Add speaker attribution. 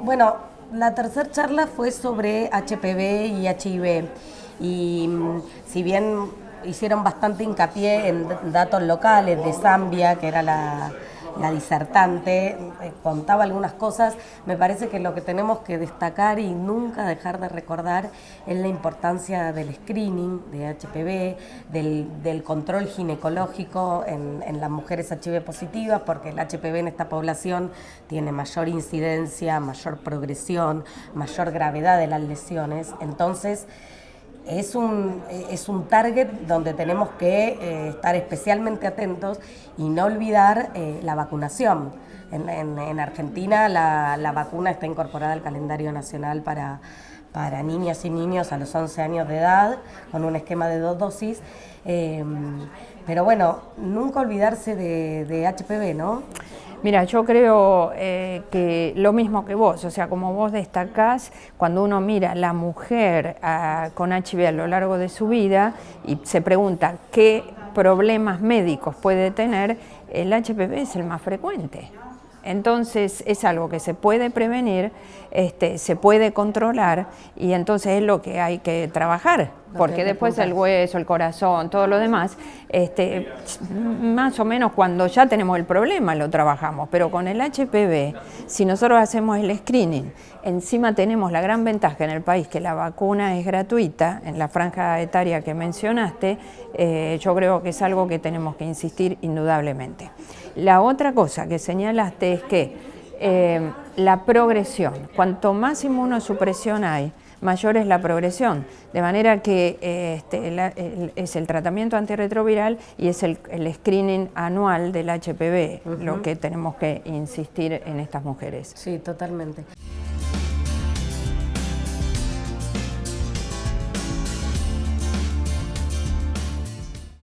Speaker 1: Bueno, la tercera charla fue sobre HPV y HIV y mm, si bien hicieron bastante hincapié en datos locales de Zambia, que era la, la disertante, eh, contaba algunas cosas, me parece que lo que tenemos que destacar y nunca dejar de recordar es la importancia del screening de HPV, del, control ginecológico en, en, las mujeres HIV positivas, porque el HPV en esta población tiene mayor incidencia, mayor progresión, mayor gravedad de las lesiones, entonces es un, es un target donde tenemos que eh, estar especialmente atentos y no olvidar eh, la vacunación. En, Argentina la, vacuna está incorporada al calendario nacional para, para niñas y niños a los 11 años de edad, con un esquema de dos dosis. Eh, pero bueno, nunca olvidarse de, de HPV, ¿no?
Speaker 2: Mira, yo creo eh, que lo mismo que vos, o sea, como vos destacás, cuando uno mira a la mujer ah, con HIV a lo largo de su vida y se pregunta qué problemas médicos puede tener, el HPV es el más frecuente. Entonces es algo que se puede prevenir, este, se puede controlar y entonces es lo que hay que trabajar, porque después el hueso, el corazón, todo lo demás, este, más o menos cuando ya tenemos el problema lo trabajamos, pero con el HPV, si nosotros hacemos el screening, encima tenemos la gran ventaja en el país que la vacuna es gratuita, en la franja etaria que mencionaste, eh, yo creo que es algo que tenemos que insistir indudablemente. La otra cosa que señalaste es que eh, la progresión, cuanto más inmunosupresión hay, mayor es la progresión, de manera que eh, este, es el tratamiento antirretroviral y es el, screening anual del HPV, lo que tenemos que insistir en estas mujeres.
Speaker 1: Sí, totalmente.